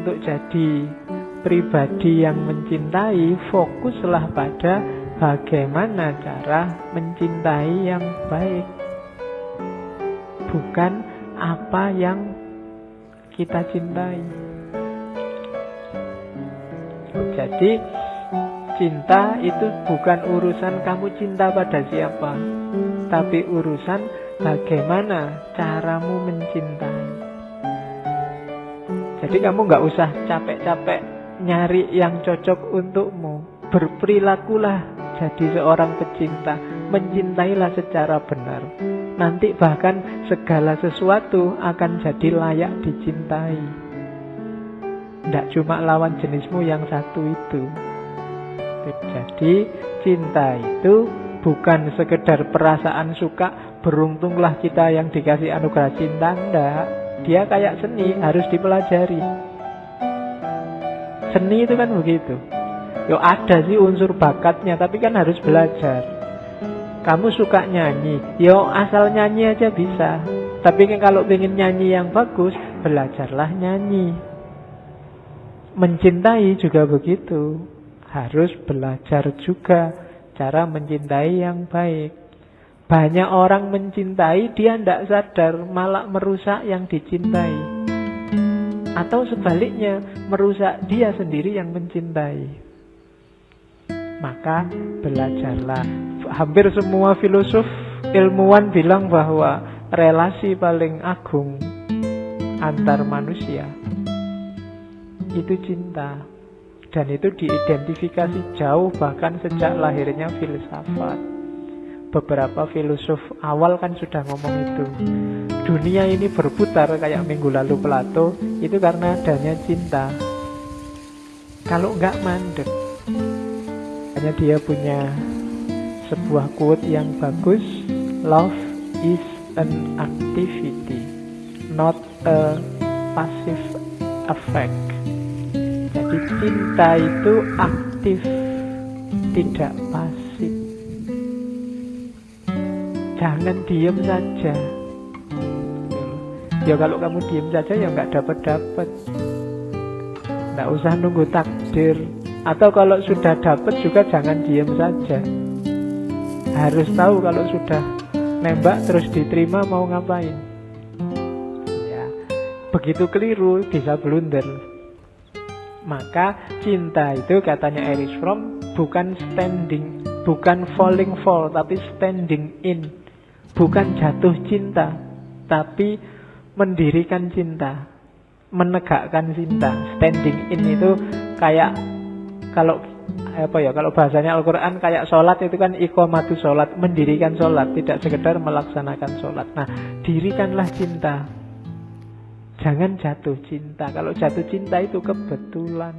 untuk jadi pribadi yang mencintai, fokuslah pada bagaimana cara mencintai yang baik. Bukan apa yang kita cintai. Jadi cinta itu bukan urusan kamu cinta pada siapa, tapi urusan bagaimana caramu mencintai. Jadi kamu nggak usah capek-capek nyari yang cocok untukmu. Berperilakulah jadi seorang pecinta, mencintailah secara benar. Nanti bahkan segala sesuatu akan jadi layak dicintai. Tidak cuma lawan jenismu yang satu itu. Jadi cinta itu bukan sekedar perasaan suka beruntunglah kita yang dikasih anugerah cinta enggak dia kayak seni harus dipelajari. Seni itu kan begitu. Yo ada sih unsur bakatnya tapi kan harus belajar. Kamu suka nyanyi? Yo asal nyanyi aja bisa. Tapi kan kalau ingin nyanyi yang bagus belajarlah nyanyi. Mencintai juga begitu. Harus belajar juga cara mencintai yang baik. Banyak orang mencintai, dia tidak sadar, malah merusak yang dicintai. Atau sebaliknya, merusak dia sendiri yang mencintai. Maka belajarlah. Hampir semua filosof ilmuwan bilang bahwa relasi paling agung antar manusia itu cinta. Dan itu diidentifikasi jauh bahkan sejak lahirnya filsafat. Beberapa filosof awal kan sudah ngomong itu. Dunia ini berputar kayak minggu lalu Plato itu karena adanya cinta. Kalau nggak mandek. Hanya dia punya sebuah quote yang bagus. Love is an activity, not a passive effect. Jadi cinta itu aktif, tidak pasif. Jangan diem saja. Ya kalau kamu diem saja ya nggak dapat dapat. Nggak usah nunggu takdir. Atau kalau sudah dapat juga jangan diem saja. Harus tahu kalau sudah nembak terus diterima mau ngapain. Ya, begitu keliru bisa blunder. Maka cinta itu katanya Erich Fromm bukan standing, bukan falling fall, tapi standing in. Bukan jatuh cinta, tapi mendirikan cinta, menegakkan cinta. Standing in itu kayak kalau apa ya kalau bahasanya Al-Quran kayak sholat itu kan ikomatu sholat mendirikan sholat tidak sekedar melaksanakan sholat nah dirikanlah cinta Jangan jatuh cinta. Kalau jatuh cinta itu kebetulan.